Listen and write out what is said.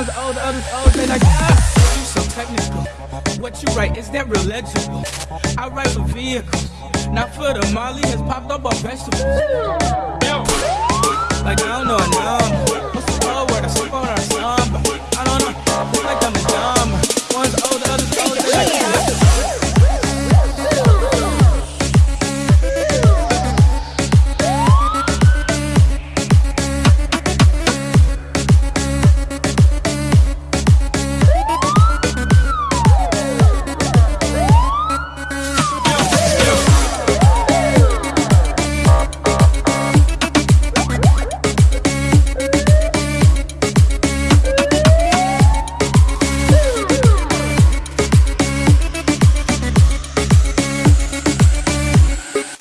ones all the others all they like, ah, you so technical. What you write, is that real legible? I write for vehicles, not for the Molly has popped up on vegetables. Like I don't know.